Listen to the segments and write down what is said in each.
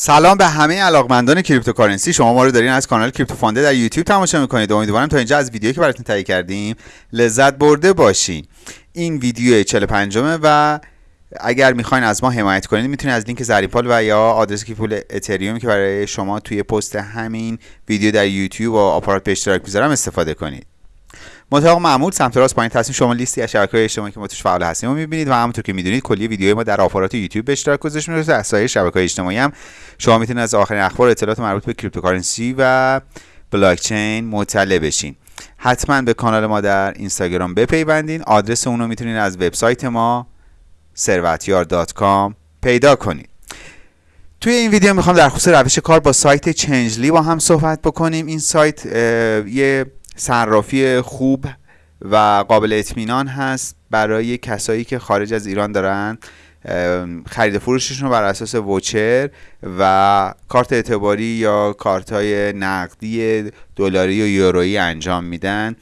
سلام به همه علاقمندان cryptocurrency. شما ما رو دارین از کانال کریپتو فانده در یوتیوب تماشا می‌کنید. امیدوارم تا اینجا از ویدیویی که براتون تهیه کردیم لذت برده باشین. این ویدیو 45 و اگر می‌خواین از ما حمایت کنید می‌تونید از لینک زرین‌پال و یا آدرس کیف پول اتریوم که برای شما توی پست همین ویدیو در یوتیوب و آپارات به اشتراک می‌ذارم استفاده کنید. مطابق معمول سمت راست پایین تصویر شما لیستی از شبکه‌های اجتماعی که ما توش فعال هستیم و می‌بینید و همونطور که می‌دونید کلی ویدیوهای ما در آپارات یوتیوب به اشتراک گذاشته میشه از سایر شبکه‌های اجتماعی هم. شما می‌تونید از آخرین اخبار اطلاعات مربوط به cryptocurrency و بلاک چین مطلع بشین. حتما به کانال ما در اینستاگرام بپیوندین. آدرس اون رو می‌تونید از وبسایت ما servatyar.com پیدا کنید. توی این ویدیو می‌خوام در خصوص روش کار با سایت چنجلی با هم صحبت بکنیم. این سایت یه صرافی خوب و قابل اطمینان هست برای کسایی که خارج از ایران دارن. خرید فروششون رو بر اساس voucher و کارت اعتباری یا کارت های نقدی دلاری و یورویی انجام میدن.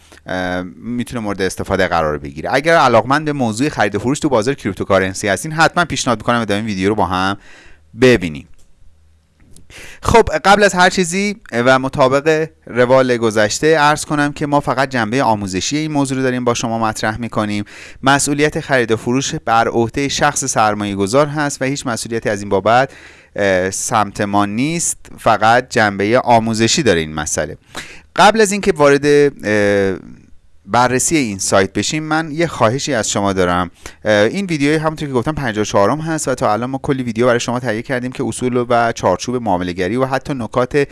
می‌تونه مورد استفاده قرار بگیره. اگر علاقمند به موضوع خرید فروش تو بازار cryptocurrency هستین حتما پیشنهاد می‌کنم ادامه ویدیو رو با هم ببینیم خب قبل از هر چیزی و مطابق روال گذشته عرض کنم که ما فقط جنبه آموزشی این موضوع رو داریم با شما مطرح می‌کنیم. مسئولیت خرید و فروش بر عهده شخص سرمایه گذار هست و هیچ مسئولیتی از این بابت سمت ما نیست. فقط جنبه آموزشی داره این مسئله. قبل از اینکه وارد بررسی این سایت بشیم من یه خواهشی از شما دارم. این ویدیو همونطور که گفتم 54 م هست و تا الان ما کلی ویدیو برای شما تهیه کردیم که اصول و چارچوب معاملهگری و حتی نکات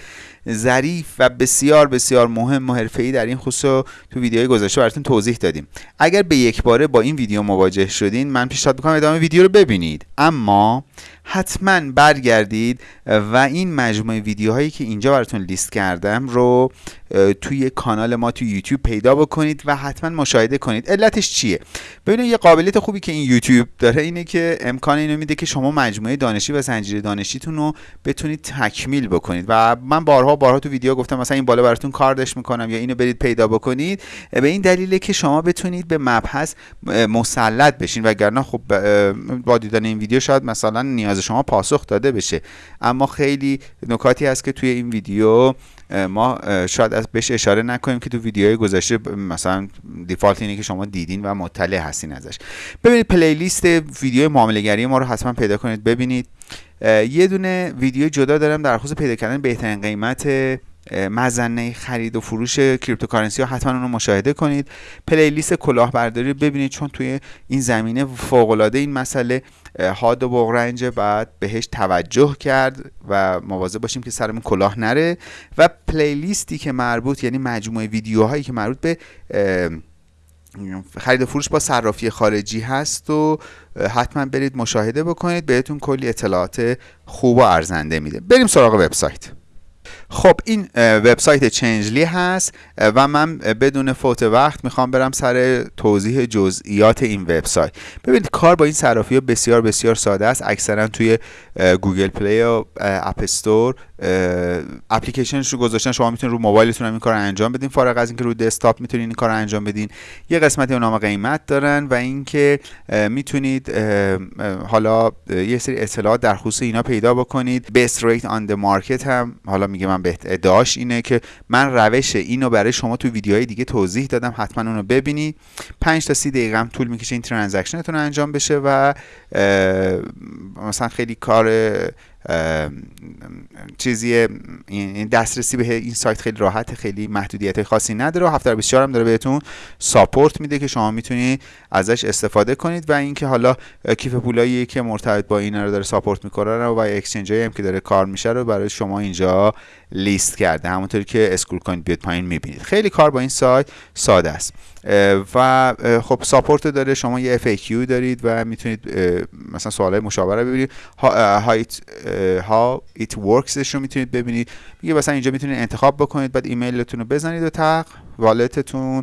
ظریف و بسیار بسیار مهم و حرفه‌ای در این خصوص تو ویدیوهای گذشته براتون توضیح دادیم. اگر به یک باره با این ویدیو مواجه شدین من پیشنهاد می‌کنم ادامه ویدیو رو ببینید. اما حتما برگردید و این مجموعه ویدیوهایی که اینجا براتون لیست کردم رو توی کانال ما توی یوتیوب پیدا بکنید و حتما مشاهده کنید. علتش چیه؟ ببینید یه قابلیت خوبی که این یوتیوب داره اینه که امکان اینو میده که شما مجموعه دانشی و زنجیره دانشیتون رو بتونید تکمیل بکنید. و من بارها بارها تو ویدیو گفتم مثلا این بالا براتون کاردش می‌کنم یا اینو برید پیدا بکنید. به این دلیله که شما بتونید به مبحث مسلط بشین. وگرنه خب با دیدن این ویدیو شاید مثلا نیاز شما پاسخ داده بشه. اما خیلی نکاتی هست که توی این ویدیو ما شاید از بهش اشاره نکنیم که تو ویدیوهای گذشته مثلا دیفالت اینه که شما دیدین و مطلع هستین ازش. ببینید پلیلیست ویدیو معاملهگری ما رو حتما پیدا کنید ببینید. یه دونه ویدیو جدا دارم در خصوص پیدا کردن بهترین قیمت مظنه خرید و فروش cryptocurrency ها حتما اون رو مشاهده کنید. playlist کلاهبرداری رو ببینید چون توی این زمینه فوق العاده این مسئله حاد و بغرنج باید بهش توجه کرد و مواظب باشیم که سرمون کلاه نره. و playlist ی که مربوط یعنی مجموعه ویدیوهایی که مربوط به خرید و فروش با صرافی خارجی هست و حتما برید مشاهده بکنید. بهتون کلی اطلاعات خوب و ارزنده میده. بریم سراغ وبسایت. خب این وبسایت چنجلی هست و من بدون فوت وقت می‌خوام برم سر توضیح جزئیات این وبسایت. ببینید کار با این صرافی بسیار بسیار ساده است. اکثرا توی گوگل پلی و اپ استور اپلیکیشنش رو گذاشتن. شما می‌تونید رو موبایلتون هم این کار انجام بدین. فارغ از اینکه رو desktop می‌تونید این کار انجام بدین یه قسمتی نام قیمت دارن و اینکه می‌تونید حالا یه سری اطلاعات در خصوص اینا پیدا بکنید. best rate on market هم حالا میگه من به ادعاش اینه که من روش اینو برای شما تو ویدیوهای دیگه توضیح دادم حتما اونو ببینید 5 تا 30 دقیقه هم طول می‌کشه این transaction تون انجام بشه و مثلا خیلی کار چیزی دسترسی به این سایت خیلی راحت خیلی محدودیت خاصی نداره و 724 هم داره بهتون support میده که شما می‌تونید ازش استفاده کنید و اینکه حالا کیف پولایی که مرتبط با این رو داره support می‌کنه و exchange هم که داره کار میشه رو برای شما اینجا لیست کرده. همونطور که scroll کنید بیاد پایین می‌بینید. خیلی کار با این سایت ساده است. و خب support داره شما یه FAQ دارید و می‌تونید مثلا سوالای مشاوره ببینید. how it works رو می‌تونید ببینید. میگه مثلا اینجا می‌تونید انتخاب بکنید بعد ایمیلتون رو بزنید و تگ wallet تون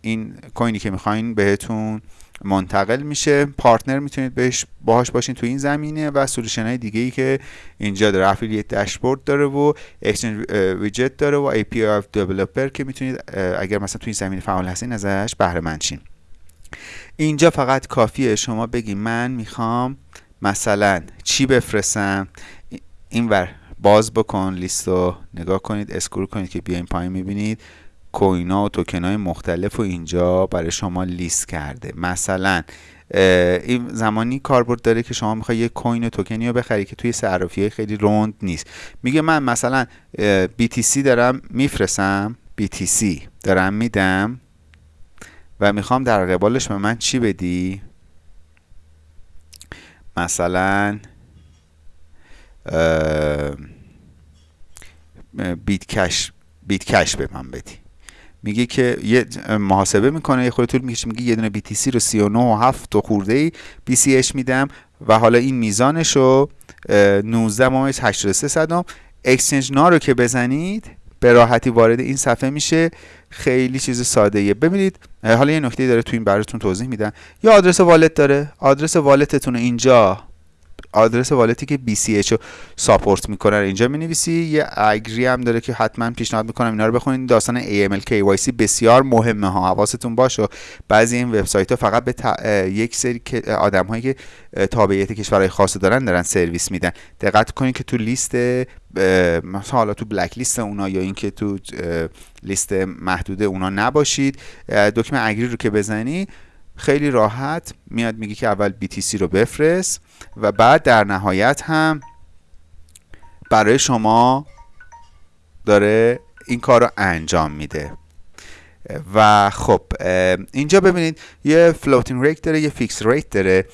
این کوینی که می‌خواین بهتون منتقل میشه. partner می‌تونید بهش باهاش باشین تو این زمینه و solution های دیگه ای که اینجا داره. affiliate dashboard داره و اکسچنج ویجت داره و API of developer که می‌تونید اگر مثلا تو این زمینه فعال هستین ازش بهره مند شین. اینجا فقط کافیه شما بگی من می‌خوام مثلا چی بفرستم؟ این ور باز بکن لیست رو نگاه کنید اسکرول کنید که بیاین پایین می‌بینید. کوینا و توکن های مختلف و اینجا برای شما لیست کرده. مثلا این زمانی کاربرد داره که شما می‌خوای یه کوین توکنی رو بخری که توی صرافی خیلی روند نیست. میگه من مثلا BTC دارم میفرسم BTC دارم میدم و می‌خوام در قبالش به من چی بدی؟ مثلا بیت کش بیت کش به من بدی. میگه که یه محاسبه می‌کنه یه خود طول می‌کشه میگه یه دونه BTC رو 39 و 7 و خورده ای BCH میدم و حالا این میزانش رو 19 ممیز 83 صدم اکسچنج نا رو که بزنید به راحتی وارد این صفحه میشه. خیلی چیز ساده ایه ببینید حالا یه نکته داره تو این براتون توضیح میدم. یا آدرس wallet داره. آدرس wallet تون اینجا. آدرس wallet ی که BCH رو support می‌کنه اینجا می نویسی یه agree هم داره که حتما پیشنهاد می‌کنم اینا رو بخونید داستان AML KYC بسیار مهمه ها. حواستون باشه. بعضی این وبسایت ها فقط به یک سری آدم هایی که تابعیت کشورهای خاص دارن دارن سرویس میدن. دقت کنید که تو لیست مثلا حالا تو black list اونا یا اینکه تو لیست محدوده اونا نباشید. دکمه agree رو که بزنی خیلی راحت میاد میگه که اول BTC رو بفرست و بعد در نهایت هم برای شما داره این کار رو انجام میده. و خب اینجا ببینید یه floating rate داره یه fix rate داره.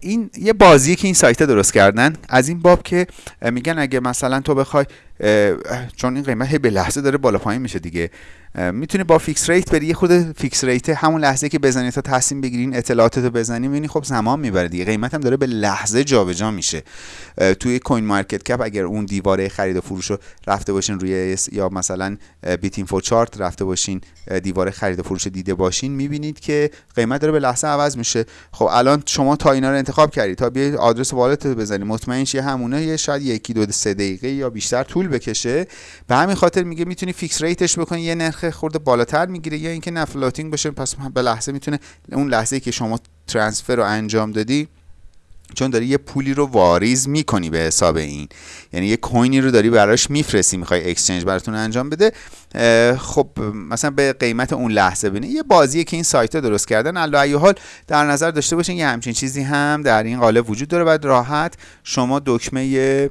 این یه بازی که این سایت درست کردن. از این باب که میگن اگه مثلا تو بخوای چون این قیمت به لحظه داره بالا پایین میشه دیگه. می‌تونی با fix rate بری یه خود fix rate همون لحظه که بزنی تا تصمیم بگیرین اطلاعاتتو بزنی می‌بینی خب زمان می‌بره دیگه قیمت هم داره به لحظه جابجا میشه. توی CoinMarketCap اگر اون دیواره خرید و فروش رو رفته باشین روی یا مثلا BitInfoCharts رفته باشین دیواره خرید و فروش دیده باشین می‌بینید که قیمت داره به لحظه عوض میشه. خب الان شما تا اینا رو انتخاب کردی تا بیاید آدرس wallet رو بزنی مطمئن شی همونه یه شاید یکی دو سه دقیقه یا بیشتر طول بکشه. به همین خاطر میگه می‌تونی fix rate ش بکنی یه نرخ خورده بالاتر می‌گیره یا اینکه نه floating باشه پس به لحظه می‌تونه اون لحظه که شما transfer رو انجام دادی چون داری یه پولی رو واریز می‌کنی به حساب این. یعنی یه کوینی رو داری براش میفرستی می‌خوای exchange براتون انجام بده خب مثلا به قیمت اون لحظه بینه یه بازیه که این سایت درست کردن الله حال در نظر داشته باشین یه همچین چیزی هم در این قالب وجود داره و راحت شما دکمه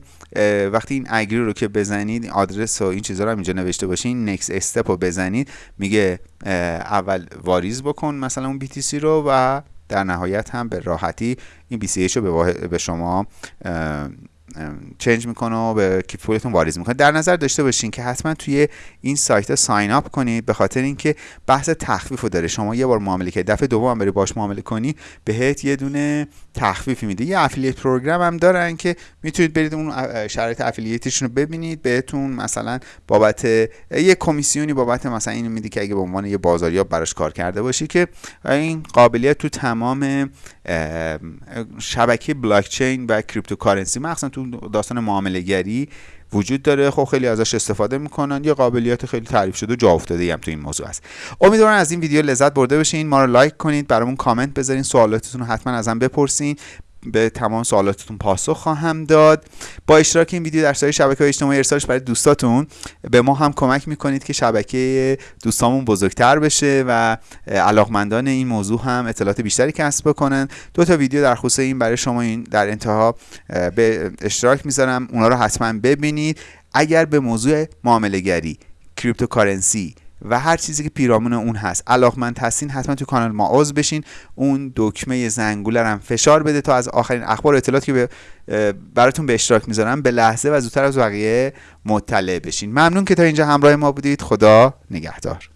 وقتی این اگری رو که بزنید آدرس و این چیزا رو هم اینجا نوشته باشین نکس استپ رو بزنید میگه اول واریز بکن مثلا اون BTC رو و در نهایت هم به راحتی این BCH رو به شما change می‌کنه و به کیف پولتون واریز می‌کنه. در نظر داشته باشین که حتما توی این سایت ها sign up کنید به خاطر اینکه بحث تخفیف رو داره. شما یه بار معامله که دفعه دوم بری باش معامله کنی بهت یه دونه تخفیفی میده. یه affiliate program هم دارن که می‌تونید برید اون شرایط affiliate شون رو ببینید بهتون مثلا بابت یه کمیسیونی بابت مثلا اینو میده که اگه به عنوان یه بازاریاب براش کار کرده باشی که این قابلیت تو تمام شبکه بلاک چین و cryptocurrency مخصوصا تو داستان معامله گری وجود داره. خب خیلی ازش استفاده می‌کنن. یه قابلیت خیلی تعریف شده و جا افتاده هم تو این موضوع است امیدوارم از این ویدیو لذت برده باشین. ما رو لایک کنید برامون کامنت بذارین. سوالاتتون رو حتما ازم بپرسین. به تمام سوالاتتون پاسخ خواهم داد. با اشتراک این ویدیو در سایر شبکه اجتماعی ارسالش برای دوستاتون به ما هم کمک می‌کنید که شبکه دوستامون بزرگتر بشه و علاقمندان این موضوع هم اطلاعات بیشتری کسب بکنن. دو تا ویدیو در خصوص این برای شما این در انتها به اشتراک می‌ذارم. اونا رو حتما ببینید. اگر به موضوع معامله گری cryptocurrency و هر چیزی که پیرامون اون هست. علاقمند هستین حتما تو کانال ما عضو بشین. اون دکمه زنگوله هم فشار بده تا از آخرین اخبار و اطلاعاتی که براتون به اشتراک می‌ذارم به لحظه و زودتر از بقیه مطلع بشین. ممنون که تا اینجا همراه ما بودید. خدا نگهدار.